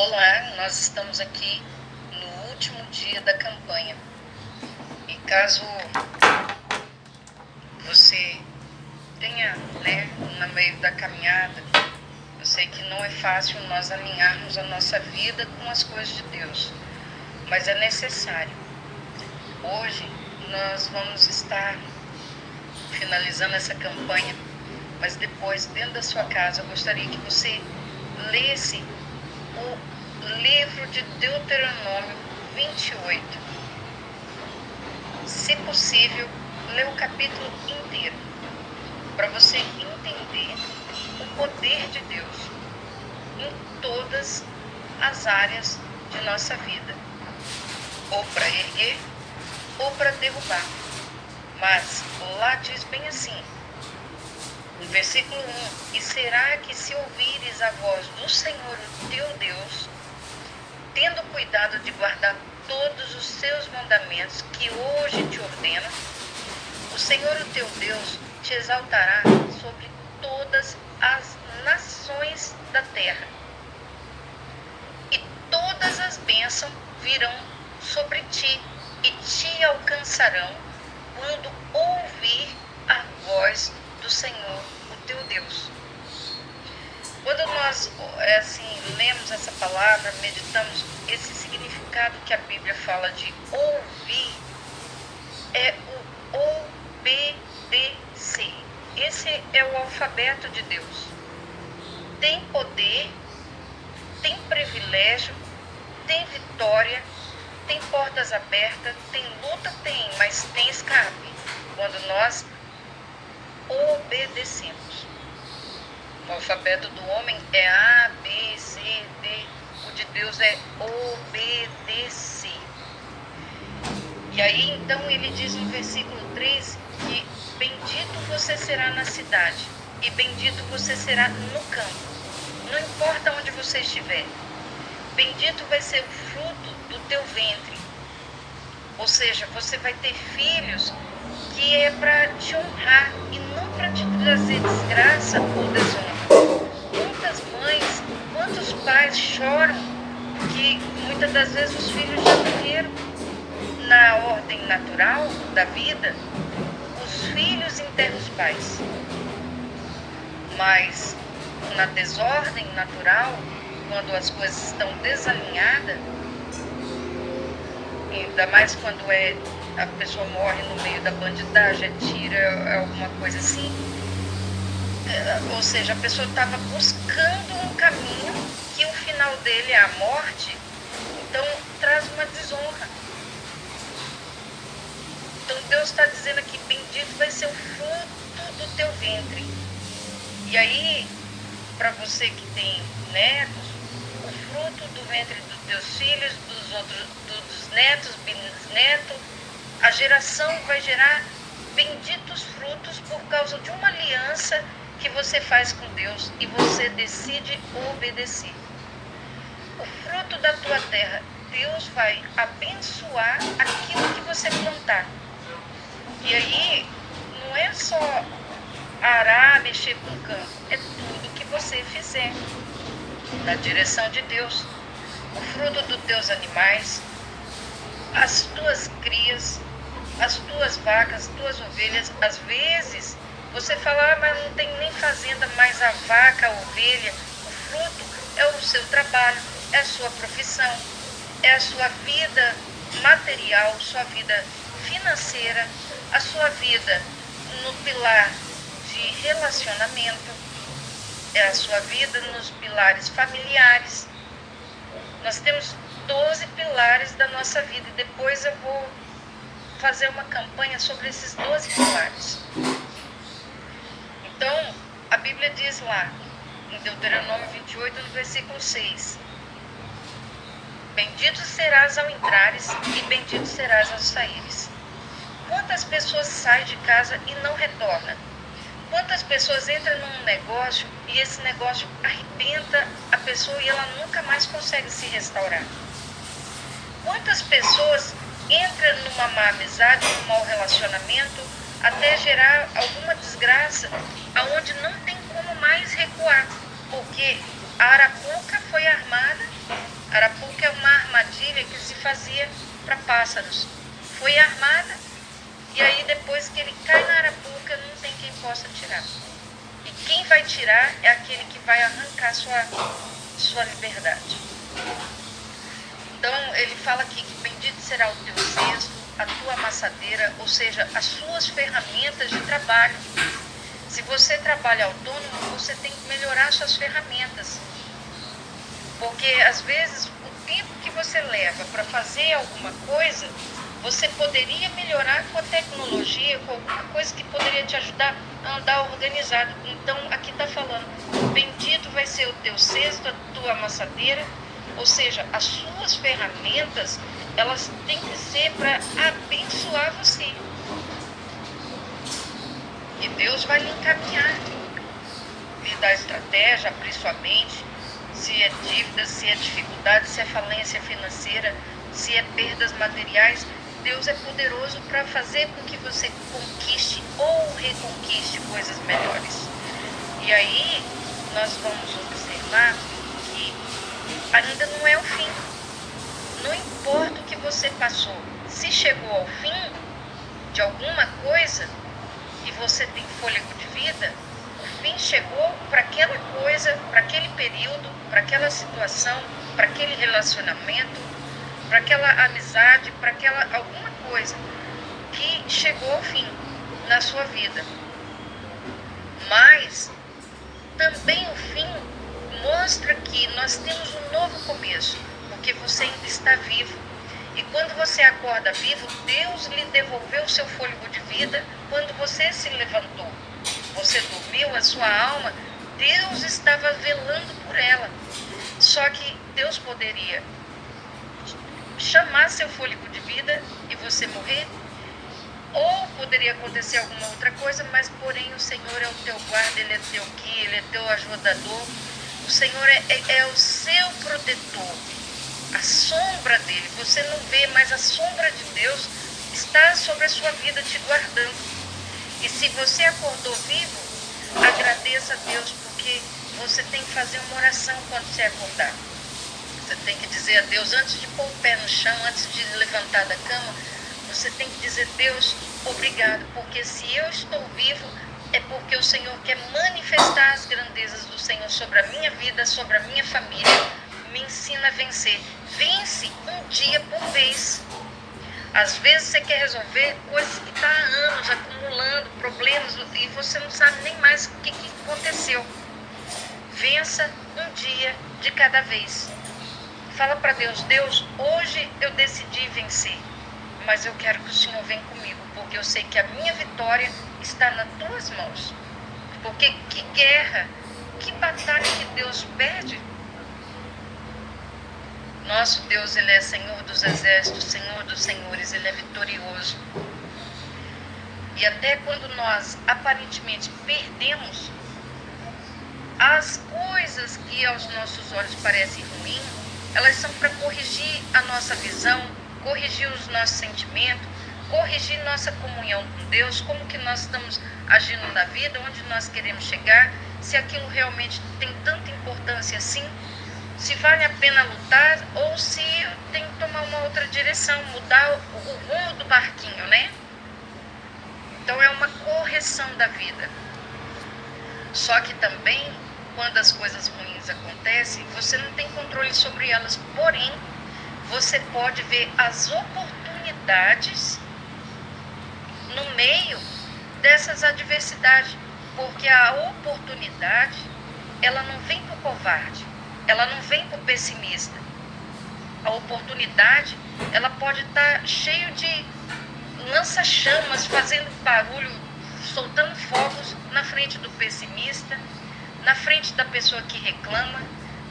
Olá, nós estamos aqui no último dia da campanha. E caso você tenha, né, no meio da caminhada, eu sei que não é fácil nós alinharmos a nossa vida com as coisas de Deus, mas é necessário. Hoje nós vamos estar finalizando essa campanha, mas depois, dentro da sua casa, eu gostaria que você lesse o livro de Deuteronômio 28. Se possível, lê o capítulo inteiro, para você entender o poder de Deus em todas as áreas de nossa vida, ou para erguer ou para derrubar. Mas lá diz bem assim, versículo 1: E será que se ouvires a voz do Senhor teu Deus, tendo cuidado de guardar todos os seus mandamentos que hoje te ordeno, o Senhor o teu Deus te exaltará sobre todas as nações da terra. E todas as bênçãos virão sobre ti e te alcançarão quando ouvir a voz do Senhor, o teu Deus. Quando nós é assim lemos essa palavra, meditamos esse significado que a Bíblia fala de ouvir, é o obedecer. Esse é o alfabeto de Deus. Tem poder, tem privilégio, tem vitória, tem portas abertas, tem luta, tem, mas tem escape. Quando nós obedecemos. O alfabeto do homem é A, B, C, D. O de Deus é obedecer. E aí então ele diz no versículo 3 que bendito você será na cidade e bendito você será no campo. Não importa onde você estiver. Bendito vai ser o fruto do teu ventre. Ou seja, você vai ter filhos que é para te honrar e não para te trazer desgraça ou desonra. Quantas mães, quantos pais choram que muitas das vezes os filhos já morreram na ordem natural da vida, os filhos enterram os pais. Mas na desordem natural, quando as coisas estão desalinhadas, ainda mais quando é a pessoa morre no meio da bandidagem, tira alguma coisa assim. É, ou seja, a pessoa estava buscando um caminho que o final dele é a morte, então traz uma desonra. Então Deus está dizendo aqui, bendito vai ser o fruto do teu ventre. E aí, para você que tem netos, o fruto do ventre dos teus filhos, dos outros, netos, bisnetos, a geração vai gerar benditos frutos por causa de uma aliança que você faz com Deus e você decide obedecer. O fruto da tua terra, Deus vai abençoar aquilo que você plantar. E aí, não é só arar, mexer com o campo, é tudo que você fizer na direção de Deus. O fruto dos teus animais, as tuas crias, as tuas vacas, as tuas ovelhas, às vezes você fala, ah, mas não tem nem fazenda, mas a vaca, a ovelha, o fruto é o seu trabalho, é a sua profissão, é a sua vida material, sua vida financeira, a sua vida no pilar de relacionamento, é a sua vida nos pilares familiares. Nós temos 12 pilares da nossa vida e depois eu vou fazer uma campanha sobre esses 12 pilares. Então, a Bíblia diz lá, em Deuteronômio 28, no versículo 6, Bendito serás ao entrares e bendito serás ao saíres. Quantas pessoas saem de casa e não retornam? Quantas pessoas entram num negócio e esse negócio arrebenta a pessoa e ela nunca mais consegue se restaurar? Quantas pessoas entra numa má amizade, num mau relacionamento, até gerar alguma desgraça, aonde não tem como mais recuar, porque a arapuca foi armada Arapuca é uma armadilha que se fazia para pássaros. Foi armada e aí depois que ele cai na arapuca não tem quem possa tirar. E quem vai tirar é aquele que vai arrancar sua, sua liberdade. Então ele fala aqui que bendito será o teu cesto, a tua amassadeira, ou seja, as suas ferramentas de trabalho. Se você trabalha autônomo, você tem que melhorar suas ferramentas. Porque às vezes o tempo que você leva para fazer alguma coisa, você poderia melhorar com a tecnologia, com alguma coisa que poderia te ajudar a andar organizado. Então aqui está falando, bendito vai ser o teu cesto, a tua amassadeira, ou seja, as suas ferramentas, elas têm que ser para abençoar você. E Deus vai lhe encaminhar, lhe dar estratégia, abrir sua mente, se é dívida, se é dificuldade, se é falência financeira, se é perdas materiais, Deus é poderoso para fazer com que você conquiste ou reconquiste coisas melhores. E aí nós vamos observar ainda não é o fim. Não importa o que você passou, se chegou ao fim de alguma coisa e você tem fôlego de vida, o fim chegou para aquela coisa, para aquele período, para aquela situação, para aquele relacionamento, para aquela amizade, para aquela alguma coisa que chegou ao fim na sua vida. Mas também o fim mostra que nós temos um novo começo, porque você ainda está vivo. E quando você acorda vivo, Deus lhe devolveu o seu fôlego de vida quando você se levantou. Você dormiu, a sua alma, Deus estava velando por ela. Só que Deus poderia chamar seu fôlego de vida e você morrer. Ou poderia acontecer alguma outra coisa, mas porém o Senhor é o teu guarda, Ele é teu guia, Ele é teu ajudador. O Senhor é, é, é o seu protetor. A sombra dele, você não vê, mas a sombra de Deus está sobre a sua vida te guardando. E se você acordou vivo, agradeça a Deus, porque você tem que fazer uma oração quando você acordar. Você tem que dizer a Deus, antes de pôr o pé no chão, antes de levantar da cama, você tem que dizer, Deus, obrigado, porque se eu estou vivo, é porque o Senhor quer manifestar as grandezas do Senhor sobre a minha vida, sobre a minha família. Me ensina a vencer. Vence um dia por vez. Às vezes você quer resolver coisas que está há anos acumulando problemas e você não sabe nem mais o que, que aconteceu. Vença um dia de cada vez. Fala para Deus, Deus, hoje eu decidi vencer, mas eu quero que o Senhor venha comigo, porque eu sei que a minha vitória está nas tuas mãos. Porque que guerra, que batalha que Deus perde? Nosso Deus, Ele é Senhor dos exércitos, Senhor dos senhores, Ele é vitorioso. E até quando nós aparentemente perdemos as coisas que aos nossos olhos parecem ruins, elas são para corrigir a nossa visão, corrigir os nossos sentimentos, corrigir nossa comunhão com Deus, como que nós estamos agindo na vida, onde nós queremos chegar, se aquilo realmente tem tanta importância assim, se vale a pena lutar ou se tem que tomar uma outra direção, mudar o, o rumo do barquinho, né? Então é uma correção da vida. Só que também, quando as coisas ruins acontecem, você não tem controle sobre elas. Porém, você pode ver as oportunidades no meio dessas adversidades, porque a oportunidade ela não vem para o covarde, ela não vem para o pessimista. A oportunidade ela pode estar tá cheio de lança-chamas, fazendo barulho, soltando fogos na frente do pessimista, na frente da pessoa que reclama,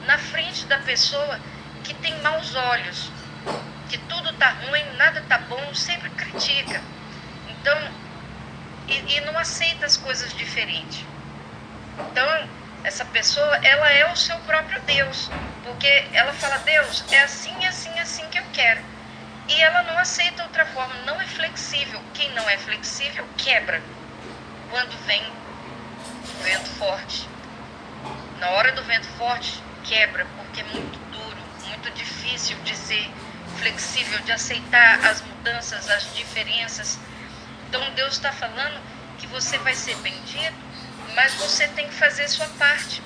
na frente da pessoa que tem maus olhos, que tudo tá ruim, nada tá bom, sempre critica. Então, e, e não aceita as coisas diferentes. Então, essa pessoa, ela é o seu próprio Deus, porque ela fala, Deus, é assim, assim, assim que eu quero. E ela não aceita outra forma, não é flexível. Quem não é flexível quebra quando vem vento forte. Na hora do vento forte, quebra, porque é muito duro, muito difícil de ser flexível, de aceitar as mudanças, as diferenças. Então Deus está falando que você vai ser bendito, mas você tem que fazer sua parte.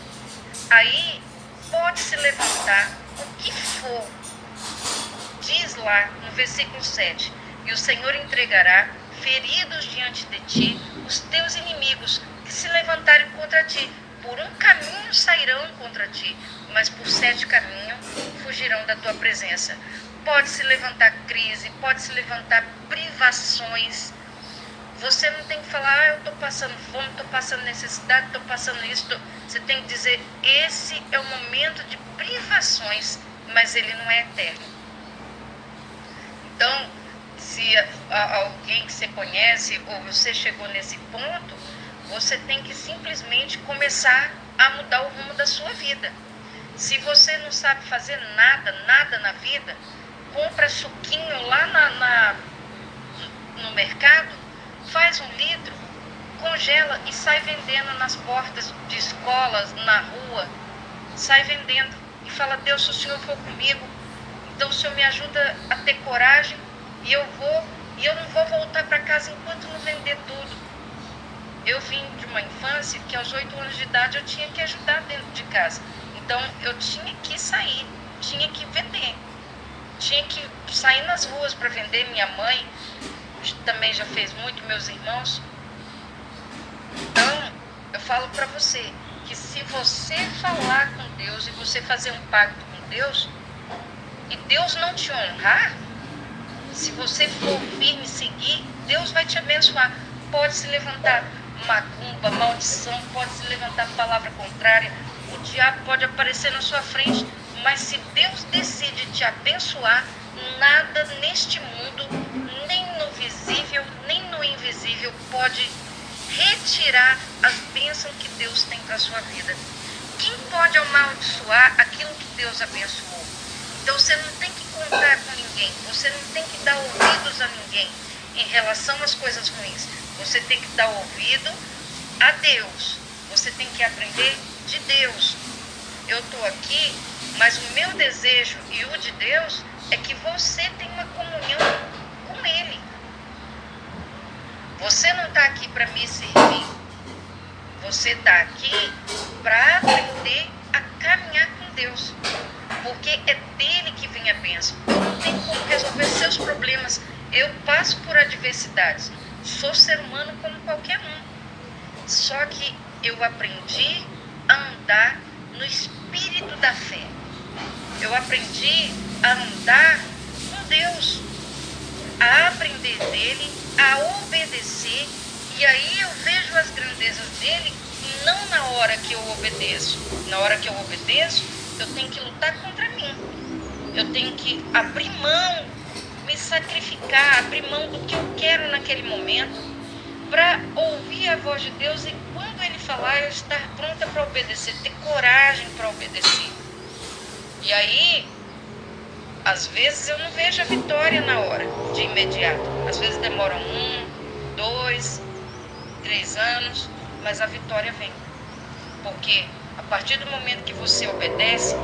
Aí pode se levantar o que for. Diz lá no versículo 7: E o Senhor entregará feridos diante de ti os teus inimigos que se levantarem contra ti. Por um caminho sairão contra ti, mas por sete caminhos fugirão da tua presença. Pode se levantar crise, pode se levantar privações. Você não tem que falar, ah, eu estou passando fome, estou passando necessidade, estou passando isso. Tô... Você tem que dizer, esse é o momento de privações, mas ele não é eterno. Então, se alguém que você conhece ou você chegou nesse ponto, você tem que simplesmente começar a mudar o rumo da sua vida. Se você não sabe fazer nada, nada na vida, compra suquinho lá na, na no mercado, faz um litro, congela e sai vendendo nas portas de escolas, na rua, sai vendendo e fala: Deus, se o Senhor for comigo, então o Senhor me ajuda a ter coragem e eu vou e eu não vou voltar para casa enquanto não vender tudo. Eu vim de uma infância que aos oito anos de idade eu tinha que ajudar dentro de casa. Então eu tinha que sair, tinha que vender. Tinha que sair nas ruas para vender. Minha mãe também já fez muito, meus irmãos. Então, eu falo para você que se você falar com Deus e você fazer um pacto com Deus, e Deus não te honrar, se você for firme e seguir, Deus vai te abençoar. Pode se levantar macumba, maldição, pode se levantar palavra contrária, o diabo pode aparecer na sua frente, mas se Deus decide te abençoar, nada neste mundo, visível, nem no invisível, pode retirar as bênçãos que Deus tem para a sua vida. Quem pode amaldiçoar aquilo que Deus abençoou? Então você não tem que contar com ninguém, você não tem que dar ouvidos a ninguém em relação às coisas ruins. Você tem que dar ouvido a Deus. Você tem que aprender de Deus. Eu estou aqui, mas o meu desejo e o de Deus é que você tenha uma comunhão com Ele. Você não está aqui para me servir. Você está aqui para aprender a caminhar com Deus. Porque é dele que vem a bênção. Não tem como resolver seus problemas. Eu passo por adversidades. Sou ser humano como qualquer um. Só que eu aprendi a andar no espírito da fé. Eu aprendi a andar com Deus, a aprender dele, a obedecer. E aí eu vejo as grandezas dele não na hora que eu obedeço. Na hora que eu obedeço, eu tenho que lutar contra mim. Eu tenho que abrir mão me sacrificar, abrir mão do que eu quero naquele momento, para ouvir a voz de Deus e quando Ele falar, eu estar pronta para obedecer, ter coragem para obedecer. E aí, às vezes eu não vejo a vitória na hora, de imediato. Às vezes demora um, dois, três anos, mas a vitória vem. Porque a partir do momento que você obedece,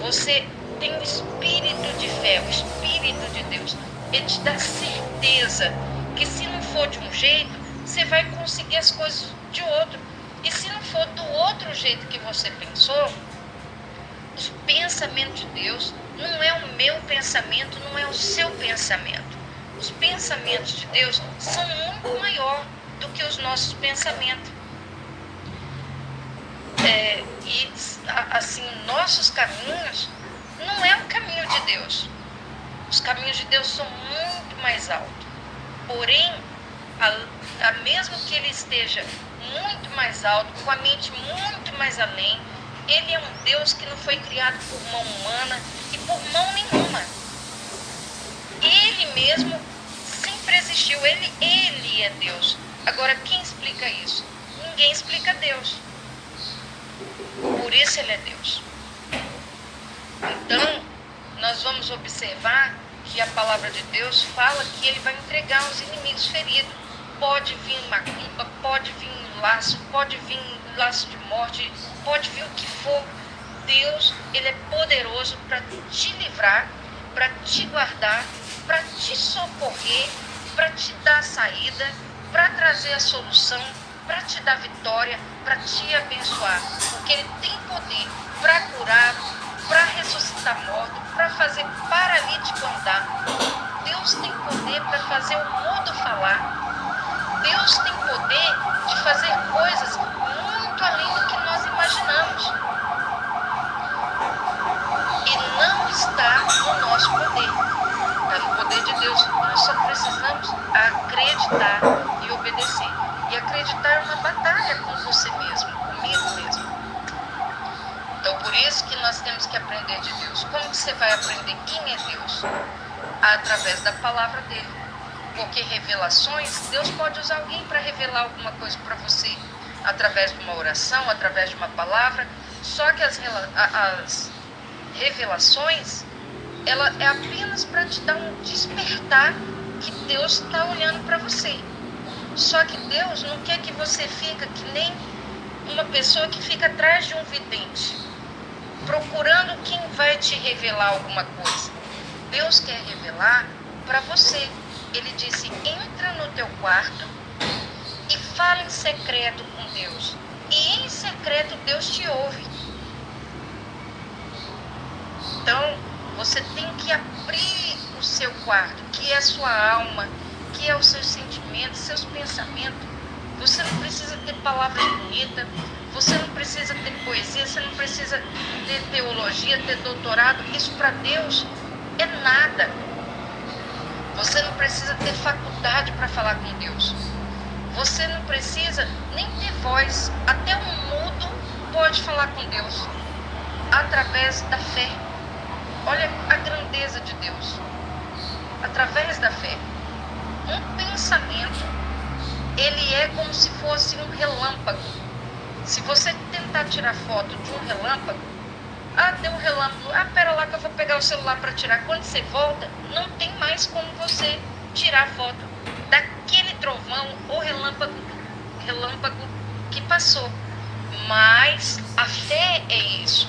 você tem o espírito de fé, o espírito de Deus. Ele te dá certeza que se não for de um jeito, você vai conseguir as coisas de outro. E se não for do outro jeito que você pensou, os pensamentos de Deus não é o meu pensamento, não é o seu pensamento. Os pensamentos de Deus são muito maior do que os nossos pensamentos. É, e assim, nossos caminhos não é o caminho de Deus. Os caminhos de Deus são muito mais altos. Porém, a, a mesmo que ele esteja muito mais alto, com a mente muito mais além, ele é um Deus que não foi criado por mão humana por mão nenhuma. Ele mesmo sempre existiu, ele, ele é Deus. Agora, quem explica isso? Ninguém explica Deus. Por isso ele é Deus. Então, nós vamos observar que a palavra de Deus fala que ele vai entregar os inimigos feridos. Pode vir macumba, pode vir laço, pode vir laço de morte, pode vir o que for. Deus, ele é poderoso para te livrar, para te guardar, para te socorrer, para te dar saída, para trazer a solução, para te dar vitória, para te abençoar. Porque ele tem poder para curar, para ressuscitar morto, para fazer paralítico andar. Deus tem poder para fazer o mundo falar. Deus tem poder de fazer coisas muito além do que nós imaginamos. E não está no nosso poder. Está no poder de Deus. Nós só precisamos acreditar e obedecer. E acreditar é uma batalha com você mesmo, comigo mesmo. Então, por isso que nós temos que aprender de Deus. Como que você vai aprender quem é Deus? Através da palavra dele. Porque revelações, Deus pode usar alguém para revelar alguma coisa para você. Através de uma oração, através de uma palavra. Só que as, as revelações, ela é apenas para te dar um despertar que Deus está olhando para você. Só que Deus não quer que você fique que nem uma pessoa que fica atrás de um vidente, procurando quem vai te revelar alguma coisa. Deus quer revelar para você. Ele disse: entra no teu quarto e fala em secreto com Deus. E em secreto Deus te ouve. Então, você tem que abrir o seu quarto, que é a sua alma, que é os seus sentimentos, seus pensamentos. Você não precisa ter palavras bonitas, você não precisa ter poesia, você não precisa ter teologia, ter doutorado. Isso para Deus é nada. Você não precisa ter faculdade para falar com Deus. Você não precisa nem ter voz. Até um mudo pode falar com Deus através da fé. Olha a grandeza de Deus. Através da fé um pensamento, ele é como se fosse um relâmpago. Se você tentar tirar foto de um relâmpago, ah, deu um relâmpago, ah, pera lá que eu vou pegar o celular para tirar. Quando você volta, não tem mais como você tirar foto daquele trovão ou relâmpago, relâmpago que passou. Mas a fé é isso.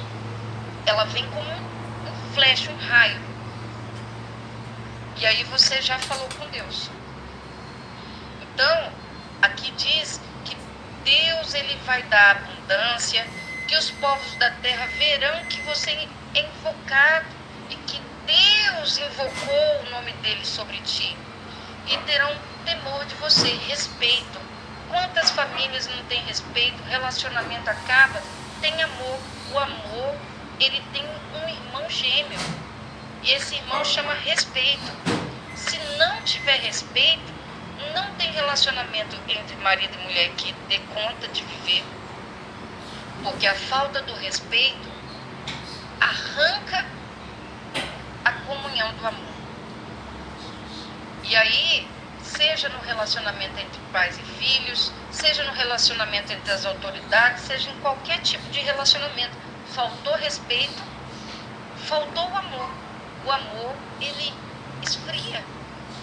Ela vem como um flash, um raio. E aí você já falou com Deus. Então, aqui diz que Deus ele vai dar abundância, que os povos da terra verão que você é invocado e que Deus invocou o nome dele sobre ti e terão temor de você, respeito. Quantas famílias não têm respeito, relacionamento acaba, tem amor. O amor, ele tem um irmão gêmeo. E esse irmão chama respeito. Se não tiver respeito, não tem relacionamento entre marido e mulher que dê conta de viver. Porque a falta do respeito arranca a comunhão do amor. E aí, seja no relacionamento entre pais e filhos, seja no relacionamento entre as autoridades, seja em qualquer tipo de relacionamento, faltou respeito, faltou o amor. O amor, ele esfria.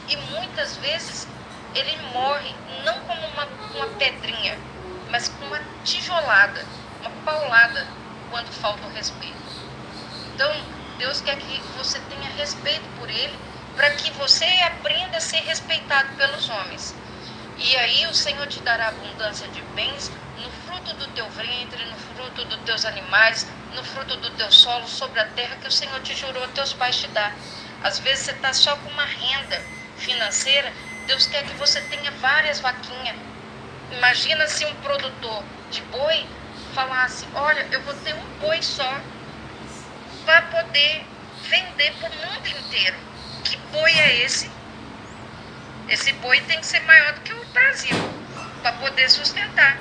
E muitas vezes ele morre não como uma, uma pedrinha, mas com uma tijolada, uma paulada, quando falta o respeito. Então, Deus quer que você tenha respeito por ele, para que você aprenda a ser respeitado pelos homens. E aí o Senhor te dará abundância de bens no fruto do teu ventre, no fruto dos teus animais, no fruto do teu solo, sobre a terra que o Senhor te jurou a teus pais te dar. Às vezes você está só com uma renda financeira Deus quer que você tenha várias vaquinhas. Imagina se um produtor de boi falasse: Olha, eu vou ter um boi só para poder vender para o mundo inteiro. Que boi é esse? Esse boi tem que ser maior do que o Brasil para poder sustentar.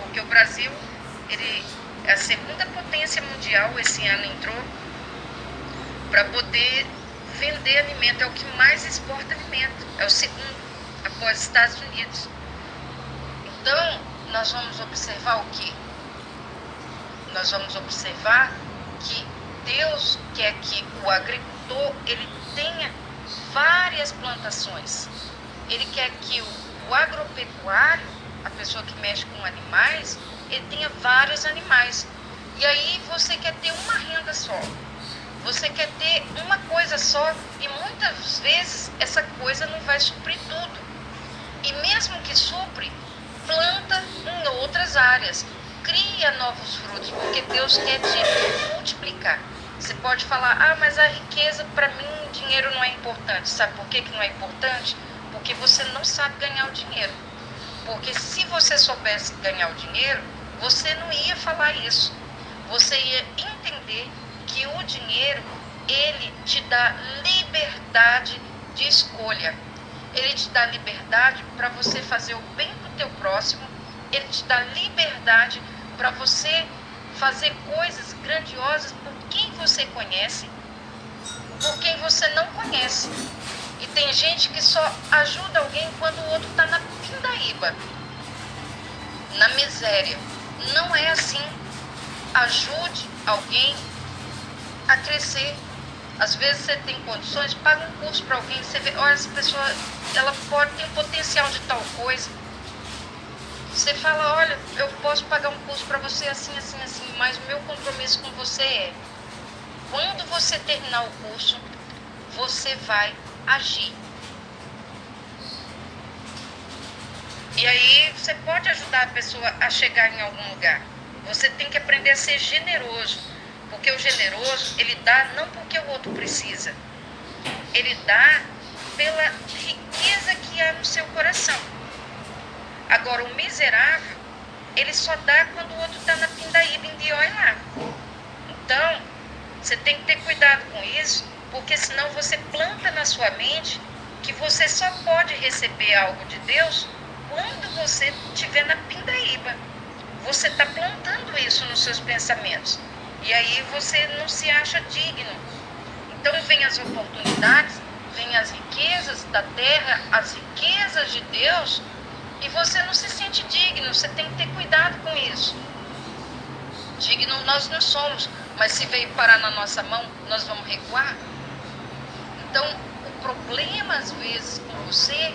Porque o Brasil ele a segunda potência mundial, esse ano entrou, para poder vender alimento, é o que mais exporta alimento, é o segundo, após Estados Unidos. Então, nós vamos observar o que? Nós vamos observar que Deus quer que o agricultor ele tenha várias plantações. Ele quer que o, o agropecuário, a pessoa que mexe com animais, ele tenha vários animais. E aí você quer ter uma renda só. Você quer ter uma coisa só e muitas vezes essa coisa não vai suprir tudo. E mesmo que supre, planta em outras áreas. Cria novos frutos, porque Deus quer te multiplicar. Você pode falar, ah, mas a riqueza, para mim, dinheiro não é importante. Sabe por que, que não é importante? Porque você não sabe ganhar o dinheiro. Porque se você soubesse ganhar o dinheiro, você não ia falar isso. Você ia entender que o dinheiro, ele te dá liberdade de escolha. Ele te dá liberdade para você fazer o bem para o teu próximo. Ele te dá liberdade para você fazer coisas grandiosas por quem você conhece, por quem você não conhece. E tem gente que só ajuda alguém quando o outro está na pindaíba, na miséria. Não é assim. Ajude alguém a crescer. Às vezes você tem condições, paga um curso para alguém, você vê, olha, essa pessoa ela pode ter potencial de tal coisa. Você fala, olha, eu posso pagar um curso para você assim, assim, assim, mas o meu compromisso com você é, quando você terminar o curso, você vai agir. E aí você pode ajudar a pessoa a chegar em algum lugar. Você tem que aprender a ser generoso, porque o generoso, ele dá não porque o outro precisa. Ele dá pela riqueza que há no seu coração. Agora, o miserável, ele só dá quando o outro está na pindaíba em olha lá. Então, você tem que ter cuidado com isso, porque senão você planta na sua mente que você só pode receber algo de Deus você estiver na pindaíba. Você está plantando isso nos seus pensamentos. E aí você não se acha digno. Então vem as oportunidades, vem as riquezas da terra, as riquezas de Deus, e você não se sente digno. Você tem que ter cuidado com isso. Digno nós não somos, mas se veio parar na nossa mão, nós vamos recuar. Então, o problema às vezes com você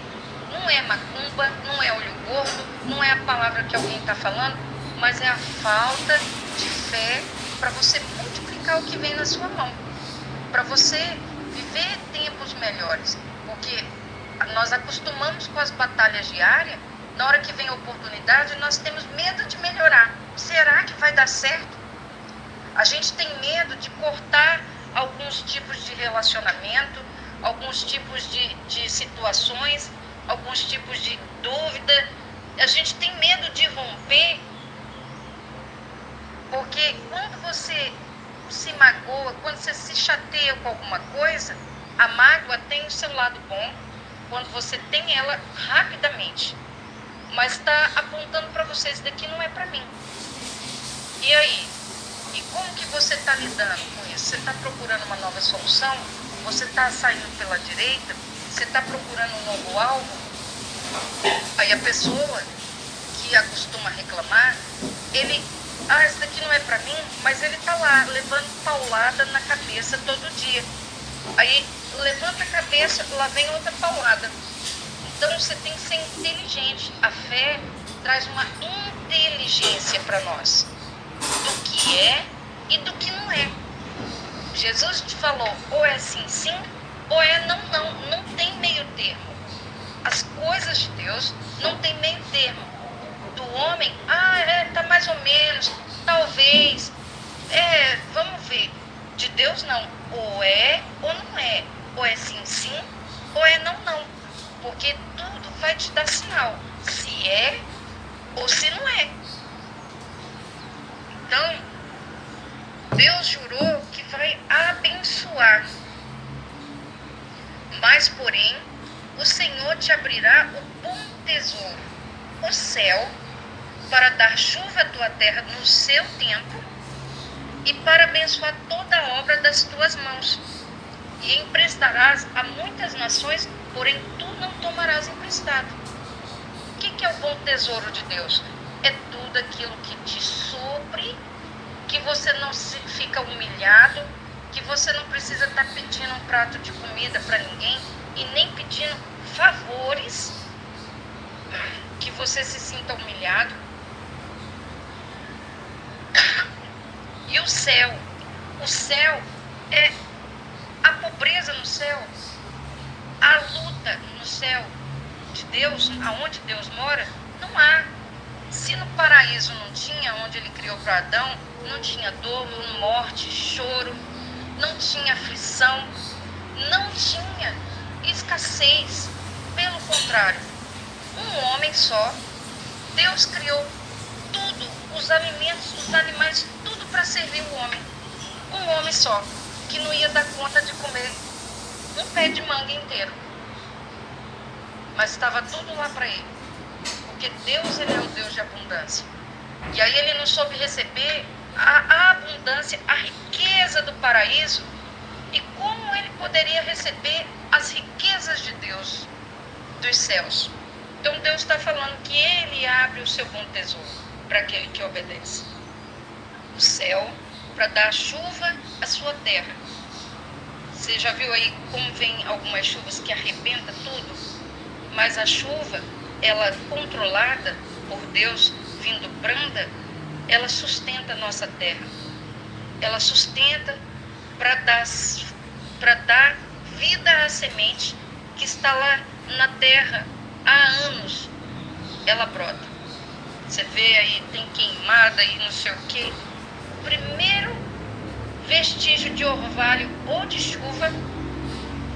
não é macumba, não é olho gordo, não é a palavra que alguém está falando, mas é a falta de fé para você multiplicar o que vem na sua mão, para você viver tempos melhores, porque nós acostumamos com as batalhas diárias, na hora que vem a oportunidade, nós temos medo de melhorar. Será que vai dar certo? A gente tem medo de cortar alguns tipos de relacionamento, alguns tipos de, de situações, alguns tipos de dúvida. A gente tem medo de romper, porque quando você se magoa, quando você se chateia com alguma coisa, a mágoa tem o seu lado bom quando você tem ela rapidamente. Mas está apontando para você, isso daqui não é para mim. E aí? E como que você está lidando com isso? Você está procurando uma nova solução? Você está saindo pela direita? Você está procurando um novo alvo? Aí a pessoa que acostuma reclamar, ele, ah, isso daqui não é para mim, mas ele está lá levando paulada na cabeça todo dia. Aí levanta a cabeça, lá vem outra paulada. Então você tem que ser inteligente. A fé traz uma inteligência para nós do que é e do que não é. Jesus te falou, ou é sim, sim, ou é não, não. Não tem meio termo. As coisas de Deus não tem meio termo. Do homem, ah, é, tá mais ou menos, talvez. É, vamos ver. De Deus não. Ou é ou não é. Ou é sim, sim, ou é não, não. Porque tudo vai te dar sinal. Se é ou se não é. Então, Deus jurou que vai abençoar. Mas, porém, o Senhor te abrirá o bom tesouro, o céu, para dar chuva à tua terra no seu tempo e para abençoar toda a obra das tuas mãos. E emprestarás a muitas nações, porém tu não tomarás emprestado. O que, é o bom tesouro de Deus? é tudo aquilo que te supre, que você não fica humilhado, que você não precisa estar tá pedindo um prato de comida para ninguém e nem pedindo favores, que você se sinta humilhado. o céu. O céu é a pobreza no céu, a luta no céu de Deus, aonde Deus mora, não há. Se no paraíso não tinha, onde ele criou para Adão, não tinha dor, morte, choro, não tinha aflição, não tinha escassez. Pelo contrário, um homem só, Deus criou tudo, os alimentos, os animais, tudo para servir o homem. Um homem só, que não ia dar conta de comer um pé de manga inteiro. Mas estava tudo lá para ele. Porque Deus ele é o Deus de abundância. E aí ele não soube receber a, abundância, a riqueza do paraíso e como ele poderia receber as riquezas de Deus dos céus. Então Deus está falando que ele abre o seu bom tesouro para aquele que obedece. O céu para dar chuva à sua terra. Você já viu aí como vem algumas chuvas que arrebenta tudo? Mas a chuva, ela controlada por Deus, vindo branda, ela sustenta a nossa terra. Ela sustenta para dar, dar vida à semente que está lá na terra há anos. Ela brota. Você vê aí, tem queimada e não sei o quê. O primeiro vestígio de orvalho ou de chuva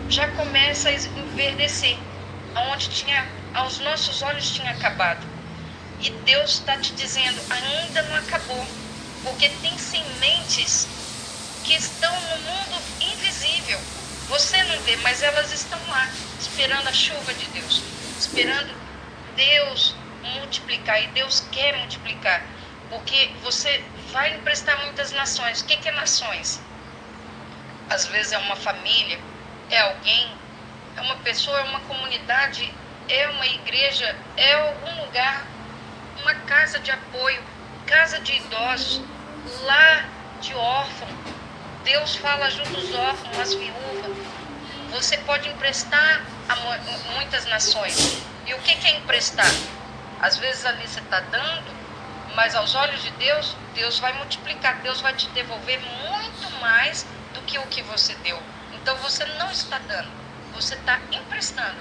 já começa a enverdecer. Onde tinha, aos nossos olhos tinha acabado. E Deus está te dizendo, ainda não acabou. Porque tem sementes que estão no mundo invisível. Você não vê, mas elas estão lá, esperando a chuva de Deus, esperando Deus multiplicar. E Deus quer multiplicar, porque você vai emprestar muitas nações. O que, que é nações? Às vezes é uma família, é alguém, é uma pessoa, é uma comunidade, é uma igreja, é algum lugar, uma casa de apoio, casa de idosos, lar de órfão. Deus fala junto aos órfãos, às viúvas. Você pode emprestar a muitas nações. E o que é emprestar? Às vezes ali você está dando, mas aos olhos de Deus, Deus vai multiplicar, Deus vai te devolver muito mais do que o que você deu. Então você não está dando, você está emprestando.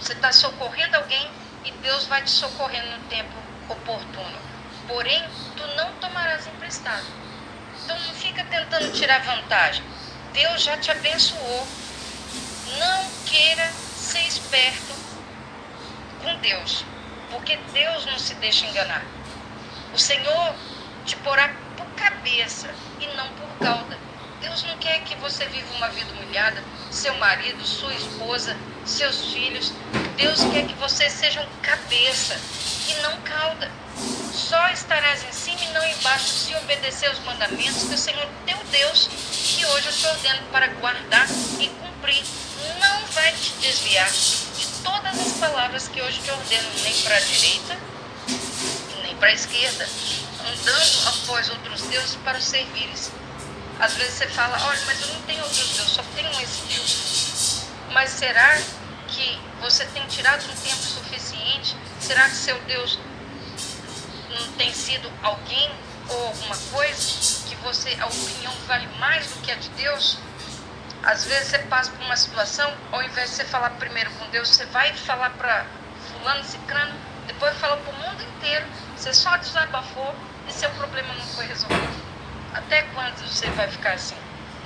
Você está socorrendo alguém e Deus vai te socorrer no tempo oportuno. Porém, tu não tomarás emprestado. Então não fica tentando tirar vantagem. Deus já te abençoou. Não queira ser esperto com Deus, porque Deus não se deixa enganar. O Senhor te porá por cabeça e não por cauda. Deus não quer que você viva uma vida humilhada, seu marido, sua esposa, seus filhos. Deus quer que você seja cabeça e não cauda. Só estarás em cima e não embaixo se obedecer aos mandamentos que o Senhor teu Deus, que hoje eu te ordeno para guardar e cumprir, não vai te desviar de todas as palavras que hoje te ordeno, nem para a direita para a esquerda, andando após outros deuses para servires. Às vezes você fala, olha, mas eu não tenho outros deuses, só tenho esse Deus. Mas será que você tem tirado um tempo suficiente? Será que seu Deus não tem sido alguém ou alguma coisa que você, a opinião vale mais do que a de Deus? Às vezes você passa por uma situação, ao invés de você falar primeiro com Deus, você vai falar para fulano, ciclano, depois fala para o mundo inteiro você só desabafou e seu problema não foi resolvido. Até quando você vai ficar assim?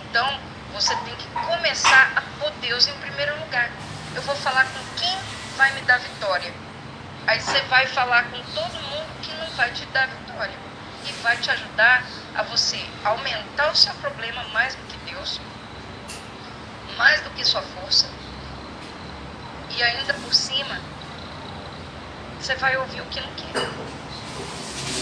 Então, você tem que começar a pôr Deus em primeiro lugar. Eu vou falar com quem vai me dar vitória. Aí você vai falar com todo mundo que não vai te dar vitória. E vai te ajudar a você aumentar o seu problema mais do que Deus, mais do que sua força. E ainda por cima, você vai ouvir o que não quer.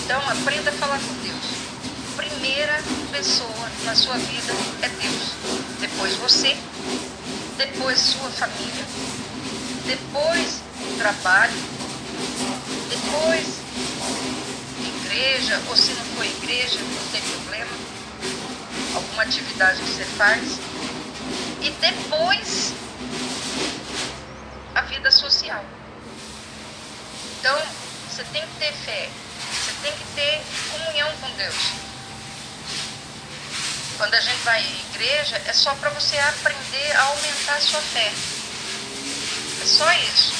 Então, aprenda a falar com Deus. Primeira pessoa na sua vida é Deus. Depois você, depois sua família, depois o trabalho, depois igreja, ou se não for igreja, não tem problema, alguma atividade que você faz. E depois a vida social. Então, você tem que ter fé, tem que ter comunhão com Deus. Quando a gente vai à igreja, é só para você aprender a aumentar a sua fé. É só isso.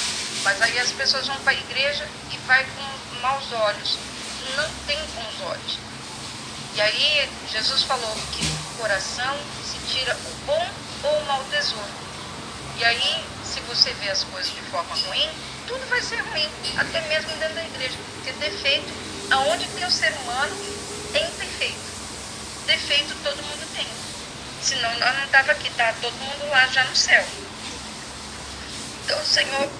Mas aí as pessoas vão para a igreja e vai com maus olhos. Não tem bons olhos. E aí Jesus falou que do coração se tira o bom ou o mau tesouro. E aí, se você vê as coisas de forma ruim, tudo vai ser ruim, até mesmo dentro da igreja. Porque defeito, aonde tem o ser humano, tem defeito. Defeito todo mundo tem. Senão nós não estava aqui, tá todo mundo lá já no céu. Então o Senhor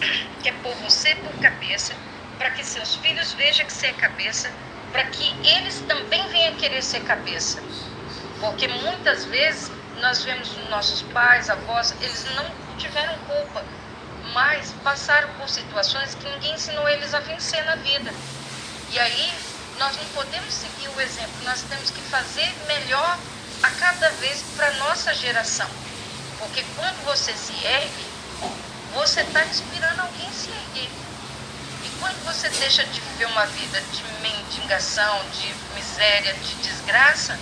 quer pôr você por cabeça, para que seus filhos vejam que você é cabeça, para que eles também venham querer ser cabeça. Porque muitas vezes nós vemos nossos pais, avós, eles não tiveram culpa, mas passaram por situações que ninguém ensinou eles a vencer na vida. E aí nós não podemos seguir o exemplo, nós temos que fazer melhor a cada vez para nossa geração. Porque quando você se ergue, você está inspirando alguém a se erguer. E quando você deixa de viver uma vida de mendigação, de miséria, de desgraça,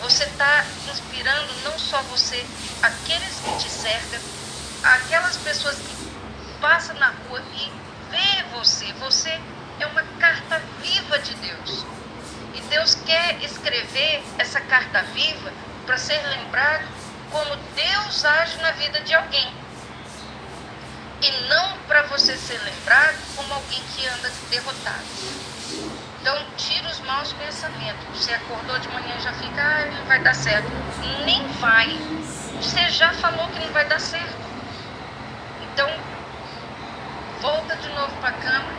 você está inspirando não só você, aqueles que te cercam, aquelas pessoas que passam na rua e vê você. Você é uma carta viva de Deus. E Deus quer escrever essa carta viva para ser lembrado como Deus age na vida de alguém e não para você ser lembrado como alguém que anda derrotado. Então, tira os maus pensamentos. Você acordou de manhã já fica, ah, não vai dar certo. Nem vai. Você já falou que não vai dar certo. Então, volta de novo para a cama,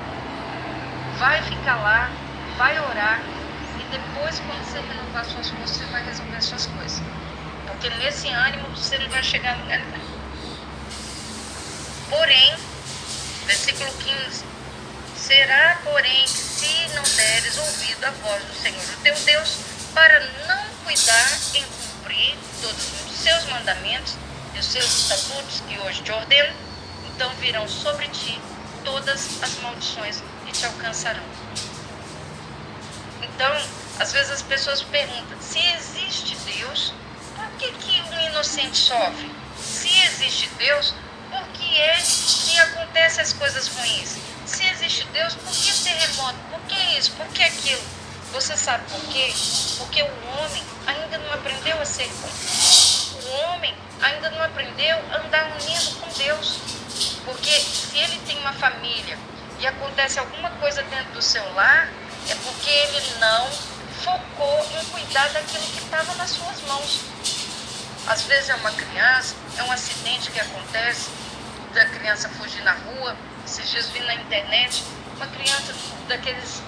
vai ficar lá, vai orar e depois, quando você renovar suas forças, você vai resolver suas coisas. Porque nesse ânimo você não vai chegar a lugar nenhum. Porém, versículo 15: Será, porém, que se não deres ouvido à voz do Senhor o teu Deus, para não cuidar em cumprir todos os seus mandamentos e os seus estatutos que hoje te ordeno, então virão sobre ti todas as maldições te alcançarão. Então, às vezes as pessoas perguntam: se existe Deus, por que, que um inocente sofre? Se existe Deus, por que é que acontecem as coisas ruins? Se existe Deus, por que terremoto? Por que isso? Por que aquilo? Você sabe por quê? Porque o homem ainda não aprendeu a ser bom. O homem ainda não aprendeu a andar unido com Deus. Porque se ele tem uma família e acontece alguma coisa dentro do seu lar, é porque ele não focou em cuidar daquilo que estava nas suas mãos. Às vezes é uma criança, é um acidente que acontece, da criança fugir na rua. Esses dias vi na internet uma criança daqueles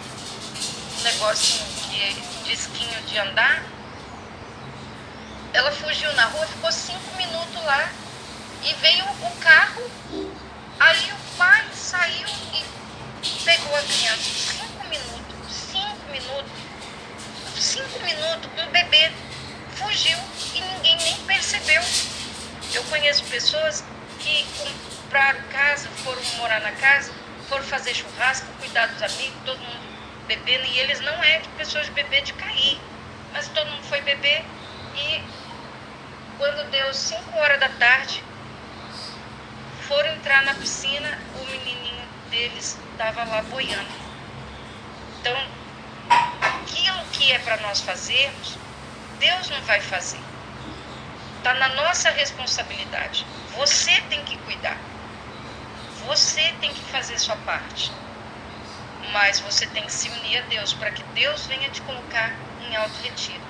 negocinho de disquinho de andar. Ela fugiu na rua, ficou cinco minutos lá e veio o carro. Aí o pai saiu e pegou a criança. Cinco minutos, cinco minutos, cinco minutos, um bebê fugiu e ninguém nem percebeu. Eu conheço pessoas que compraram casa, foram morar na casa, foram fazer churrasco, cuidar dos amigos, todo mundo bebendo, e eles não é de pessoas de beber de cair, mas todo mundo foi beber e quando deu 5 horas da tarde, foram entrar na piscina, o menininho deles estava lá boiando. Então, aquilo que é para nós fazermos, Deus não vai fazer. Está na nossa responsabilidade. Você tem que cuidar. Você tem que fazer sua parte. Mas você tem que se unir a Deus para que Deus venha te colocar em alto retiro.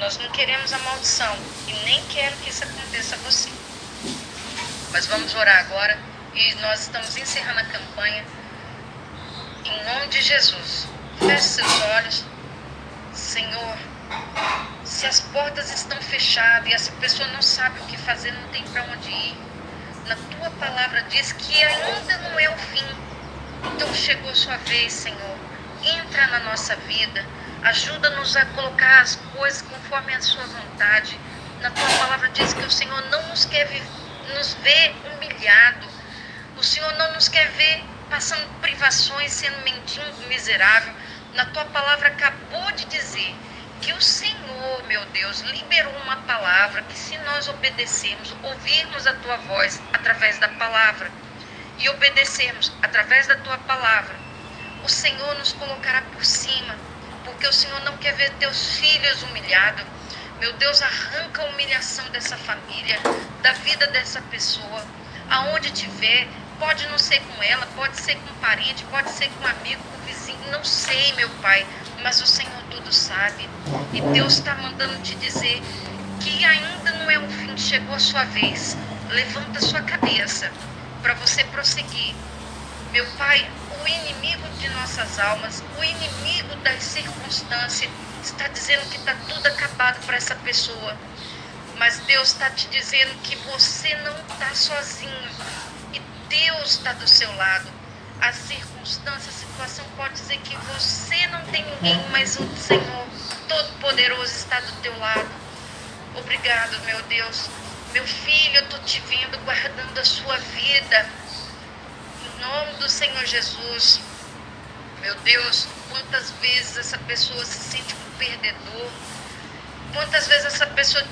Nós não queremos a maldição e nem quero que isso aconteça a você. Mas vamos orar agora e nós estamos encerrando a campanha. Em nome de Jesus, feche seus olhos. Senhor, se as portas estão fechadas e essa pessoa não sabe o que fazer, não tem para onde ir. Na tua palavra diz que ainda não é o fim. Então chegou a sua vez, Senhor. Entra na nossa vida. Ajuda-nos a colocar as coisas conforme a sua vontade. Na tua palavra diz que o Senhor não nos quer nos ver humilhado. O Senhor não nos quer ver passando privações, sendo mendigo miserável. Na tua palavra acabou de dizer Porque o Senhor, meu Deus, liberou uma palavra que, se nós obedecermos, ouvirmos a tua voz através da palavra e obedecermos através da tua palavra, o Senhor nos colocará por cima. Porque o Senhor não quer ver teus filhos humilhados. Meu Deus, arranca a humilhação dessa família, da vida dessa pessoa, aonde tiver. Pode não ser com ela, pode ser com um parente, pode ser com um amigo, com um vizinho, não sei, meu Pai mas o Senhor tudo sabe. E Deus está mandando te dizer que ainda não é o fim, chegou a sua vez. Levanta sua cabeça para você prosseguir. Meu Pai, o inimigo de nossas almas, o inimigo das circunstâncias, está dizendo que está tudo acabado para essa pessoa. Mas Deus está te dizendo que você não está sozinho. Deus está do seu lado. As circunstâncias situação pode dizer que você não tem ninguém, mas o Senhor Todo-Poderoso está do teu lado. Obrigado, meu Deus. Meu filho, eu estou te vendo guardando a sua vida. Em nome do Senhor Jesus. Meu Deus, quantas vezes essa pessoa se sente um perdedor. Quantas vezes essa pessoa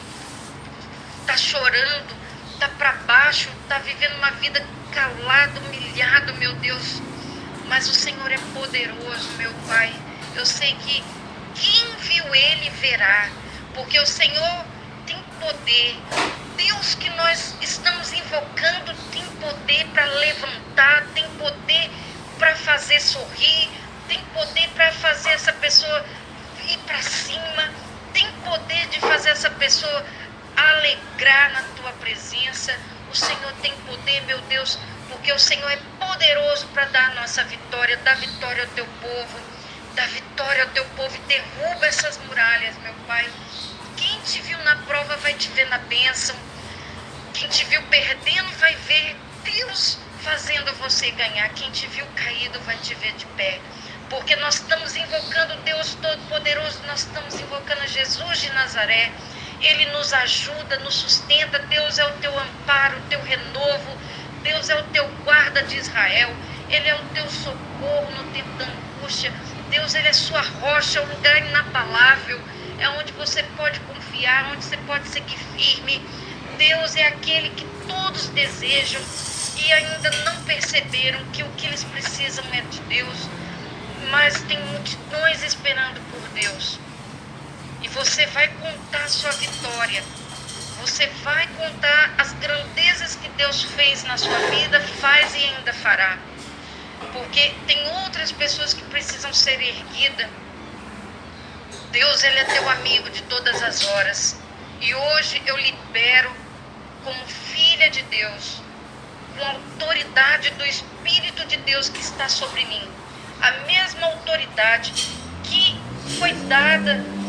está chorando, está para baixo, está vivendo uma vida calada, humilhado, meu Deus mas o Senhor é poderoso, meu Pai. Eu sei que quem viu Ele verá, porque o Senhor tem poder. Deus que nós estamos invocando tem poder para levantar, tem poder para fazer sorrir, tem poder para fazer essa pessoa ir para cima, tem poder de fazer essa pessoa alegrar na tua presença. O Senhor tem poder, meu Deus, porque o Senhor é poderoso para dar a nossa vitória, dar vitória ao teu povo, dar vitória ao teu povo e derruba essas muralhas, meu Pai. Quem te viu na prova vai te ver na bênção. Quem te viu perdendo vai ver Deus fazendo você ganhar. Quem te viu caído vai te ver de pé. Porque nós estamos invocando Deus Todo-Poderoso, nós estamos invocando Jesus de Nazaré. Ele nos ajuda, nos sustenta. Deus é o teu amparo, o teu renovo. Deus é o teu guarda de Israel. Ele é o teu socorro no tempo da angústia. Deus, Ele é sua rocha, o lugar inabalável. É onde você pode confiar, onde você pode seguir firme. Deus é aquele que todos desejam e ainda não perceberam que o que eles precisam é de Deus. Mas tem multidões esperando por Deus. E você vai contar sua vitória você vai contar as grandezas que Deus fez na sua vida, faz e ainda fará. Porque tem outras pessoas que precisam ser erguidas. Deus, Ele é teu amigo de todas as horas. E hoje eu libero, como filha de Deus, com a autoridade do Espírito de Deus que está sobre mim, a mesma autoridade que foi dada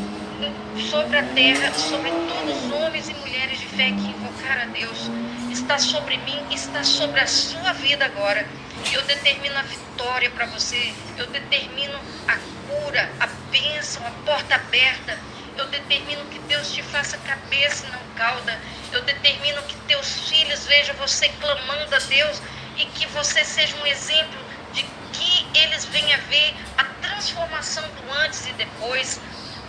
sobre a terra, sobre todos os homens e mulheres de fé que invocaram a Deus, está sobre mim, está sobre a sua vida agora. Eu determino a vitória para você, eu determino a cura, a bênção, a porta aberta. Eu determino que Deus te faça cabeça e não cauda. Eu determino que teus filhos vejam você clamando a Deus e que você seja um exemplo de que eles venham ver a transformação do antes e depois,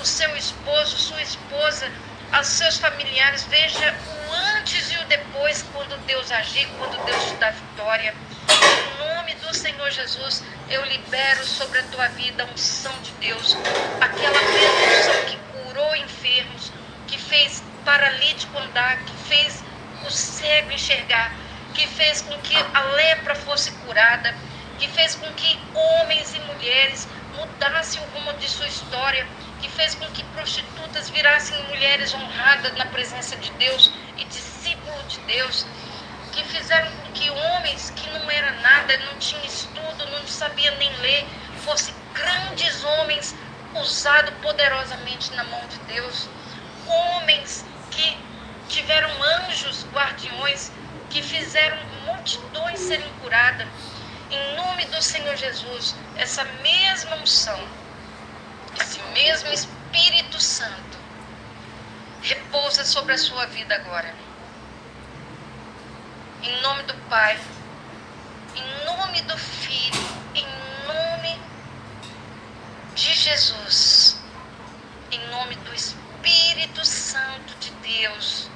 o seu esposo, sua esposa, aos seus familiares. Veja o antes e o depois quando Deus agir, quando Deus te dá vitória. Em nome do Senhor Jesus, eu libero sobre a tua vida a unção de Deus, aquela mesma unção que curou enfermos, que fez paralítico andar, que fez o cego enxergar, que fez com que a lepra fosse curada, que fez com que homens e mulheres mudassem o rumo de sua história que fez com que prostitutas virassem mulheres honradas na presença de Deus e discípulos de Deus, que fizeram com que homens que não era nada, não tinham estudo, não sabiam nem ler, fossem grandes homens usados poderosamente na mão de Deus, homens que tiveram anjos guardiões que fizeram multidões serem curadas. Em nome do Senhor Jesus, essa mesma unção esse mesmo Espírito Santo repousa sobre a sua vida agora. Em nome do Pai, em nome do Filho, em nome de Jesus. em nome do Espírito Santo de Deus.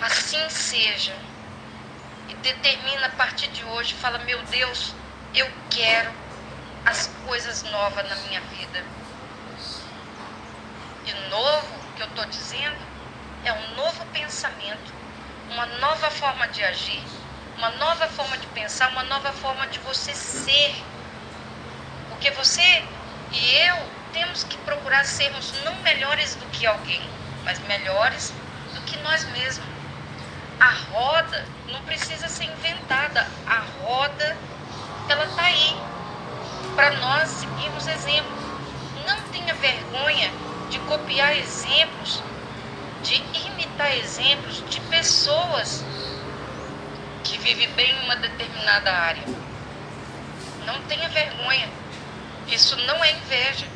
Assim seja. E determina a partir de hoje, fala: Meu Deus, eu quero as coisas novas na minha vida. E novo que eu estou dizendo é um novo pensamento, uma nova forma de agir, uma nova forma de pensar, uma nova forma de você ser. Porque você e eu temos que procurar sermos não melhores do que alguém, mas melhores do que nós mesmos. A roda não precisa ser inventada, a roda ela está aí para nós seguirmos exemplo. Não tenha vergonha de copiar exemplos, de imitar exemplos de pessoas que vivem bem em uma determinada área. Não tenha vergonha. Isso não é inveja.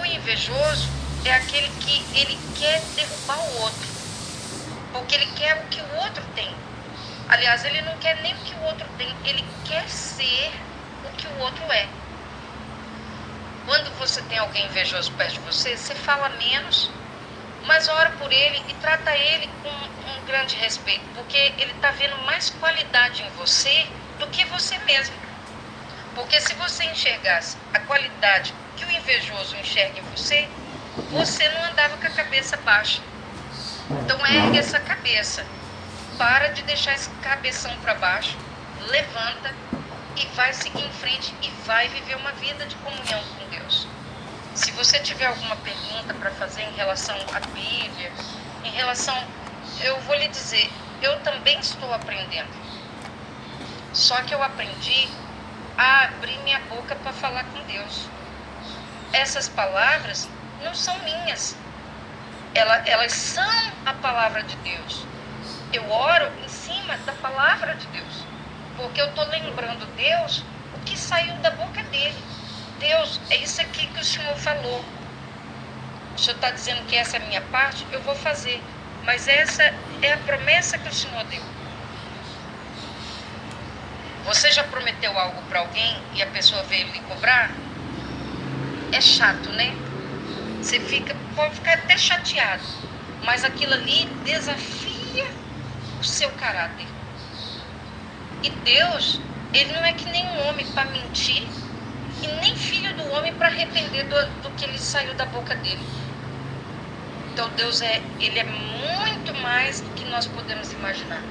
O invejoso é aquele que ele quer derrubar o outro, porque ele quer o que o outro tem. Aliás, ele não quer nem o que o outro tem, ele quer ser o que o outro é. Quando você tem alguém invejoso perto de você, você fala menos, mas ora por ele e trata ele com um grande respeito, porque ele está vendo mais qualidade em você do que você mesmo. Porque se você enxergasse a qualidade que o invejoso enxerga em você, você não andava com a cabeça baixa. Então ergue essa cabeça. Para de deixar esse cabeção para baixo. Levanta e vai seguir em frente e vai viver uma vida de comunhão com Deus. Se você tiver alguma pergunta para fazer em relação à Bíblia, em relação, eu vou lhe dizer, eu também estou aprendendo. Só que eu aprendi a abrir minha boca para falar com Deus. Essas palavras não são minhas. Elas, elas são a palavra de Deus. Eu oro em cima da palavra de Deus. Porque eu estou lembrando Deus o que saiu da boca dele. Deus, é isso aqui que o Senhor falou. O Senhor está dizendo que essa é a minha parte, eu vou fazer. Mas essa é a promessa que o Senhor deu. Você já prometeu algo para alguém e a pessoa veio lhe cobrar? É chato, né? Você fica, pode ficar até chateado, mas aquilo ali desafia o seu caráter. E Deus, ele não é que nem um homem para mentir e nem filho do homem para arrepender do, do que ele saiu da boca dele. Então Deus é, ele é muito mais do que nós podemos imaginar.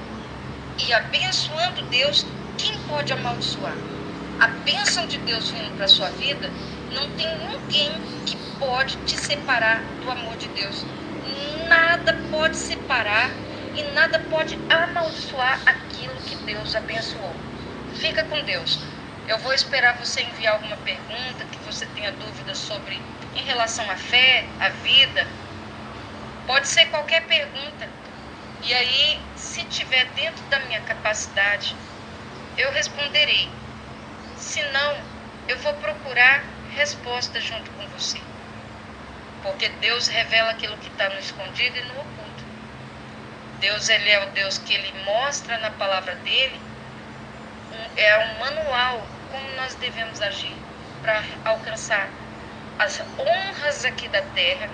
E abençoando Deus, quem pode amaldiçoar? A bênção de Deus vindo para sua vida, não tem ninguém que pode te separar do amor de Deus. Nada pode separar e nada pode amaldiçoar aquilo que Deus abençoou. Fica com Deus. Eu vou esperar você enviar alguma pergunta que você tenha dúvidas sobre em relação à fé, à vida. Pode ser qualquer pergunta. E aí, se tiver dentro da minha capacidade, eu responderei. Se não, eu vou procurar resposta junto com você. Porque Deus revela aquilo que está no escondido e no oculto. Deus ele é o Deus que ele mostra na palavra dele, é um manual como nós devemos agir para alcançar as honras aqui da terra,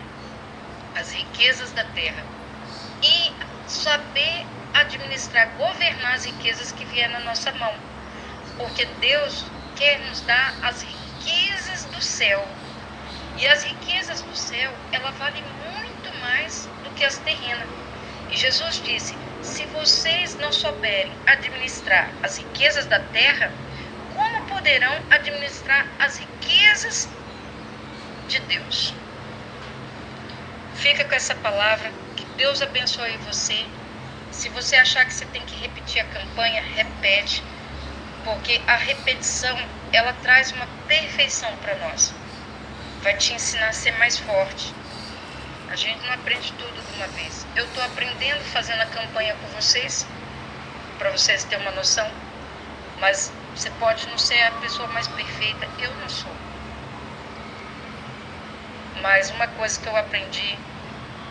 as riquezas da terra e saber administrar, governar as riquezas que vier na nossa mão. Porque Deus quer nos dar as riquezas do céu. E as riquezas do céu, ela vale muito mais do que as terrenas. E Jesus disse: se vocês não souberem administrar as riquezas da terra, como poderão administrar as riquezas de Deus? Fica com essa palavra. Que Deus abençoe você. Se você achar que você tem que repetir a campanha, repete, porque a repetição ela traz uma perfeição para nós. Vai te ensinar a ser mais forte. A gente não aprende tudo de uma vez. Eu estou aprendendo fazendo a campanha com vocês, para vocês terem uma noção. Mas você pode não ser a pessoa mais perfeita, eu não sou. Mas uma coisa que eu aprendi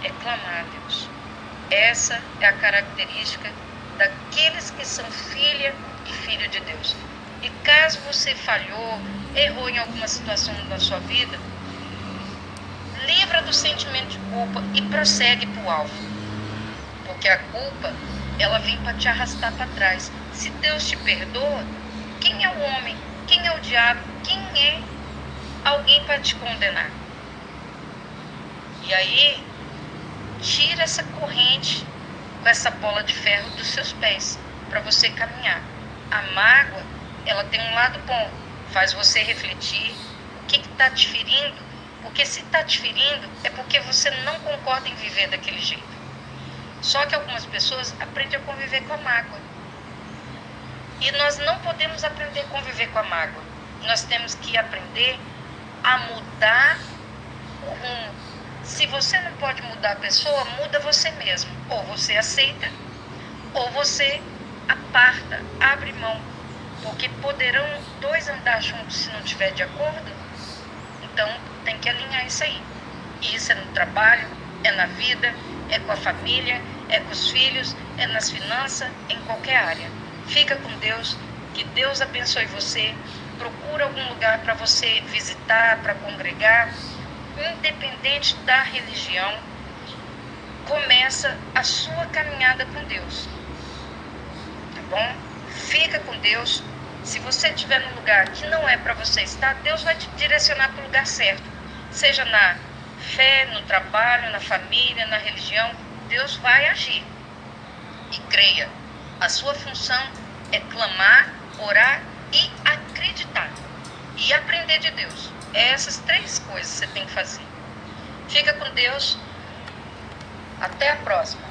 é clamar a Deus. Essa é a característica daqueles que são filha e filho de Deus. E caso você falhou, errou em alguma situação da sua vida, livra do sentimento de culpa e prossegue para o alvo. Porque a culpa, ela vem para te arrastar para trás. Se Deus te perdoa, quem é o homem? Quem é o diabo? Quem é alguém para te condenar? E aí, tira essa corrente com essa bola de ferro dos seus pés para você caminhar. A mágoa, ela tem um lado bom, faz você refletir o que está te ferindo, porque se está te ferindo é porque você não concorda em viver daquele jeito. Só que algumas pessoas aprendem a conviver com a mágoa. E nós não podemos aprender a conviver com a mágoa. Nós temos que aprender a mudar o rumo. Se você não pode mudar a pessoa, muda você mesmo. Ou você aceita, ou você aparta, abre mão. Porque poderão dois andar juntos se não tiver de acordo? Então tem que alinhar isso aí. E isso é no trabalho, é na vida, é com a família, é com os filhos, é nas finanças, em qualquer área. Fica com Deus, que Deus abençoe você. Procura algum lugar para você visitar, para congregar, independente da religião. Começa a sua caminhada com Deus. Tá bom? Fica com Deus. Se você estiver num lugar que não é para você estar, Deus vai te direcionar para o lugar certo. Seja na fé, no trabalho, na família, na religião, Deus vai agir. E creia, a sua função é clamar, orar e acreditar. E aprender de Deus. Essas três coisas você tem que fazer. Fica com Deus. Até a próxima.